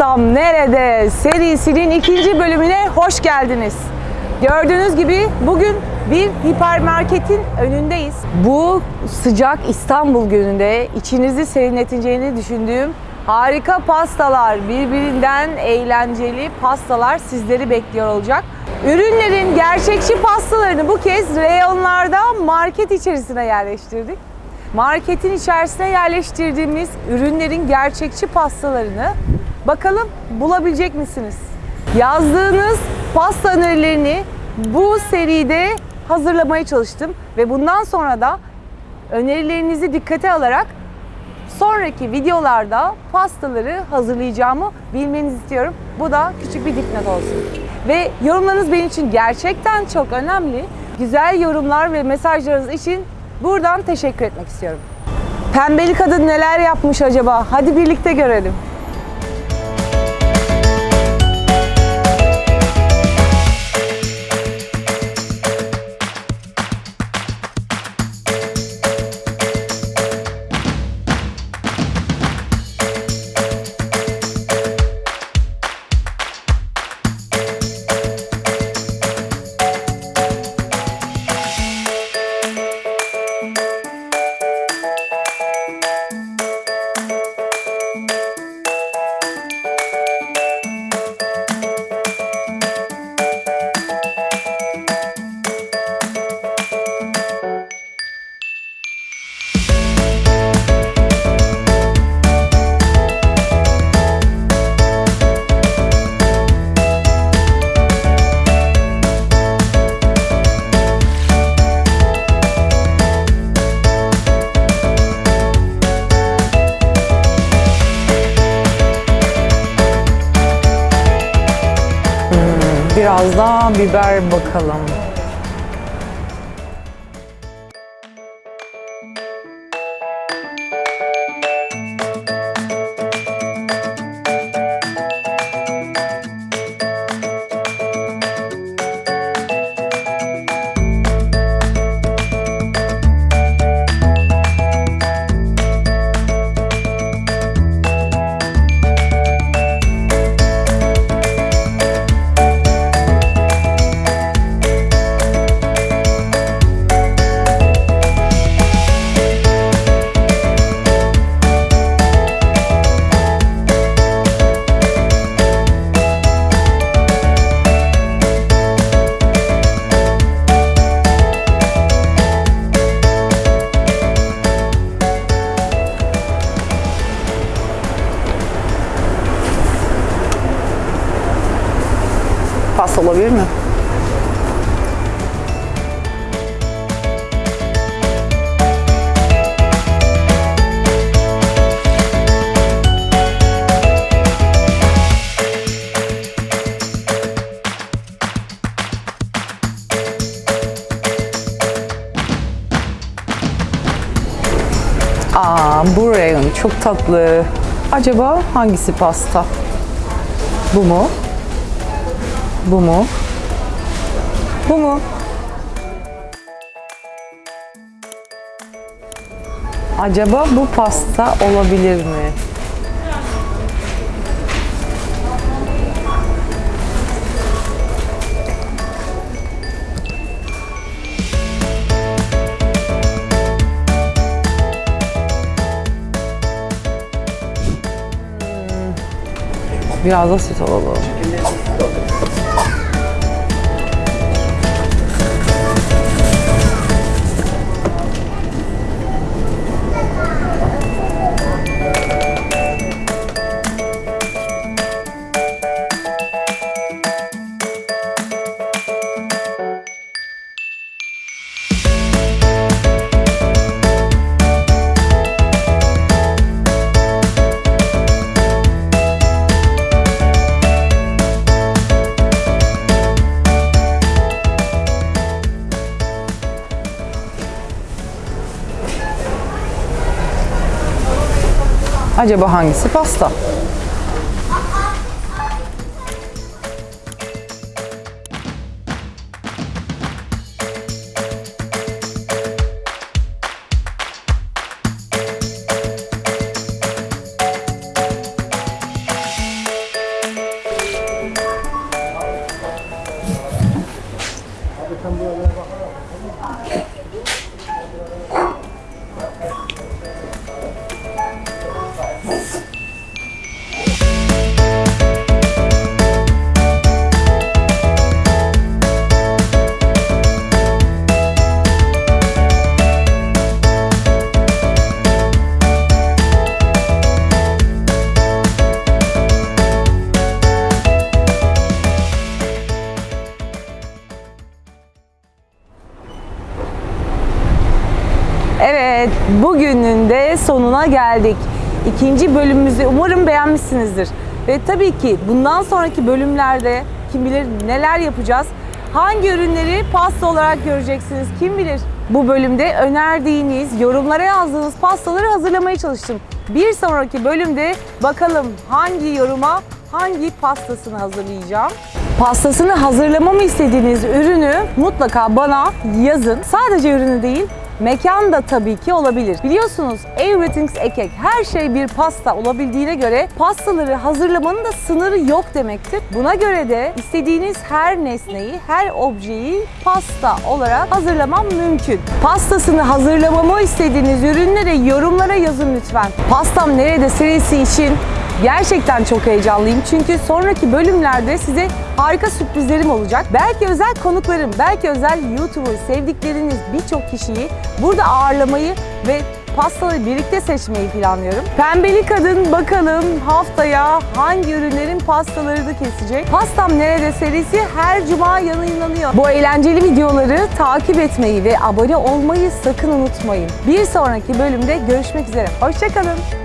Pastam Nerede serisinin ikinci bölümüne hoş geldiniz. Gördüğünüz gibi bugün bir hipermarketin önündeyiz. Bu sıcak İstanbul gününde içinizi serinleteceğini düşündüğüm harika pastalar, birbirinden eğlenceli pastalar sizleri bekliyor olacak. Ürünlerin gerçekçi pastalarını bu kez reyonlarda market içerisine yerleştirdik. Marketin içerisine yerleştirdiğimiz ürünlerin gerçekçi pastalarını bakalım bulabilecek misiniz? Yazdığınız pasta önerilerini bu seride hazırlamaya çalıştım ve bundan sonra da önerilerinizi dikkate alarak sonraki videolarda pastaları hazırlayacağımı bilmenizi istiyorum. Bu da küçük bir dipnot olsun. Ve yorumlarınız benim için gerçekten çok önemli. Güzel yorumlar ve mesajlarınız için buradan teşekkür etmek istiyorum. Pembeli kadın neler yapmış acaba? Hadi birlikte görelim. Biraz daha biber bakalım. Aa, bu rayon çok tatlı. Acaba hangisi pasta? Bu mu? Bu mu? Bu mu? Acaba bu pasta olabilir mi? Biraz da süt alalım. Acaba hangisi pasta? Sonuna geldik. İkinci bölümümüzü umarım beğenmişsinizdir. Ve tabii ki bundan sonraki bölümlerde kim bilir neler yapacağız. Hangi ürünleri pasta olarak göreceksiniz kim bilir. Bu bölümde önerdiğiniz, yorumlara yazdığınız pastaları hazırlamaya çalıştım. Bir sonraki bölümde bakalım hangi yoruma hangi pastasını hazırlayacağım. Pastasını hazırlamamı istediğiniz ürünü mutlaka bana yazın. Sadece ürünü değil, mekan da tabii ki olabilir. Biliyorsunuz everything's cake. Her şey bir pasta olabildiğine göre pastaları hazırlamanın da sınırı yok demektir. Buna göre de istediğiniz her nesneyi, her objeyi pasta olarak hazırlamam mümkün. Pastasını hazırlamamı istediğiniz ürünleri yorumlara yazın lütfen. Pastam nerede serisi için Gerçekten çok heyecanlıyım çünkü sonraki bölümlerde size harika sürprizlerim olacak. Belki özel konuklarım, belki özel YouTuber, sevdikleriniz birçok kişiyi burada ağırlamayı ve pastaları birlikte seçmeyi planlıyorum. Pembeli Kadın bakalım haftaya hangi ürünlerin pastalarını kesecek. Pastam Nerede serisi her cuma yayınlanıyor. Bu eğlenceli videoları takip etmeyi ve abone olmayı sakın unutmayın. Bir sonraki bölümde görüşmek üzere. Hoşçakalın.